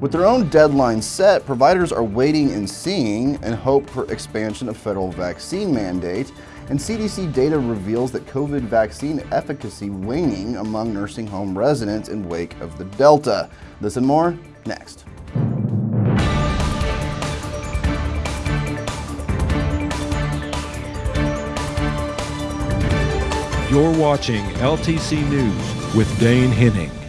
With their own deadline set, providers are waiting and seeing and hope for expansion of federal vaccine mandate, And CDC data reveals that COVID vaccine efficacy waning among nursing home residents in wake of the Delta. This and more next. You're watching LTC News with Dane Henning.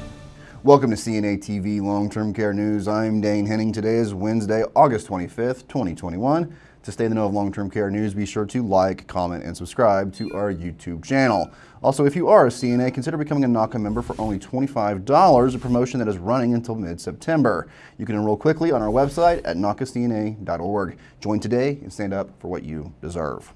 Welcome to CNA TV Long-Term Care News. I'm Dane Henning. Today is Wednesday, August 25th, 2021. To stay in the know of long-term care news, be sure to like, comment, and subscribe to our YouTube channel. Also, if you are a CNA, consider becoming a NAHCA member for only $25, a promotion that is running until mid-September. You can enroll quickly on our website at nahcacna.org. Join today and stand up for what you deserve.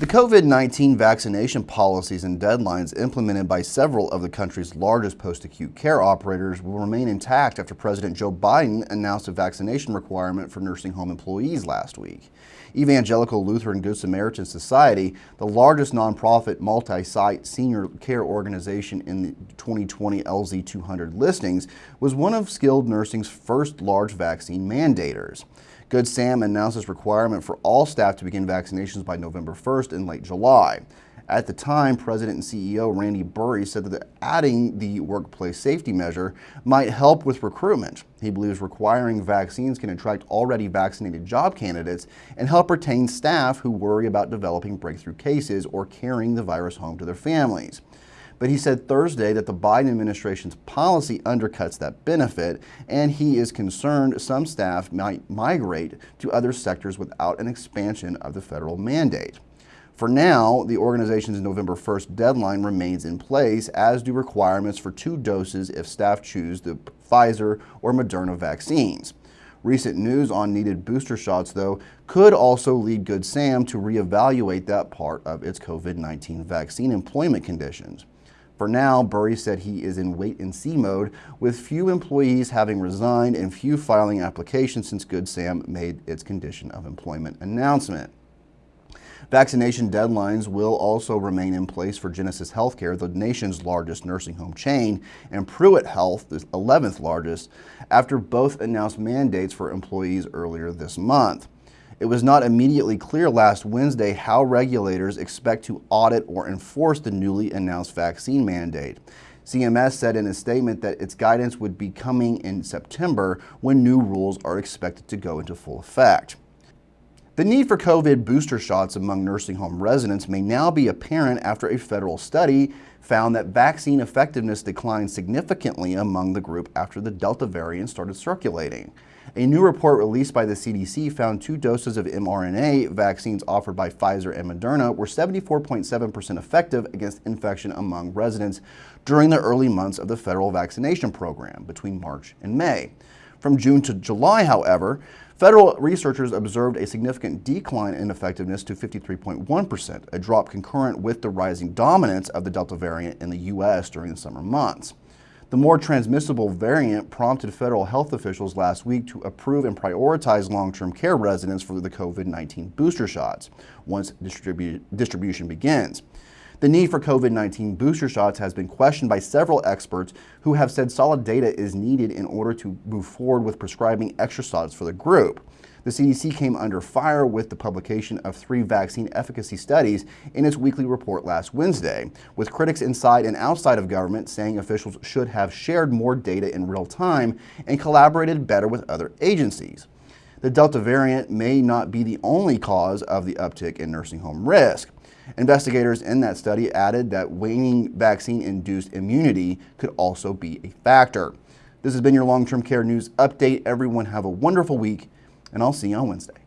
The COVID-19 vaccination policies and deadlines implemented by several of the country's largest post-acute care operators will remain intact after President Joe Biden announced a vaccination requirement for nursing home employees last week. Evangelical Lutheran Good Samaritan Society, the largest nonprofit multi-site senior care organization in the 2020 LZ 200 listings, was one of skilled nursing's first large vaccine mandators. Good Sam announced its requirement for all staff to begin vaccinations by November 1st in late July. At the time, President and CEO Randy Bury said that adding the workplace safety measure might help with recruitment. He believes requiring vaccines can attract already vaccinated job candidates and help retain staff who worry about developing breakthrough cases or carrying the virus home to their families. But he said Thursday that the Biden administration's policy undercuts that benefit, and he is concerned some staff might migrate to other sectors without an expansion of the federal mandate. For now, the organization's November 1st deadline remains in place, as do requirements for two doses if staff choose the Pfizer or Moderna vaccines. Recent news on needed booster shots, though, could also lead Good Sam to reevaluate that part of its COVID-19 vaccine employment conditions. For now, Bury said he is in wait and see mode, with few employees having resigned and few filing applications since Good Sam made its condition of employment announcement. Vaccination deadlines will also remain in place for Genesis Healthcare, the nation's largest nursing home chain, and Pruitt Health, the 11th largest, after both announced mandates for employees earlier this month. It was not immediately clear last Wednesday how regulators expect to audit or enforce the newly announced vaccine mandate. CMS said in a statement that its guidance would be coming in September when new rules are expected to go into full effect. The need for COVID booster shots among nursing home residents may now be apparent after a federal study found that vaccine effectiveness declined significantly among the group after the Delta variant started circulating. A new report released by the CDC found two doses of mRNA vaccines offered by Pfizer and Moderna were 74.7% effective against infection among residents during the early months of the federal vaccination program between March and May. From June to July, however, federal researchers observed a significant decline in effectiveness to 53.1%, a drop concurrent with the rising dominance of the Delta variant in the U.S. during the summer months. The more transmissible variant prompted federal health officials last week to approve and prioritize long-term care residents for the COVID-19 booster shots once distribu distribution begins. The need for COVID-19 booster shots has been questioned by several experts who have said solid data is needed in order to move forward with prescribing extra shots for the group. The CDC came under fire with the publication of three vaccine efficacy studies in its weekly report last Wednesday, with critics inside and outside of government saying officials should have shared more data in real time and collaborated better with other agencies. The Delta variant may not be the only cause of the uptick in nursing home risk. Investigators in that study added that waning vaccine-induced immunity could also be a factor. This has been your long-term care news update. Everyone have a wonderful week and I'll see you on Wednesday.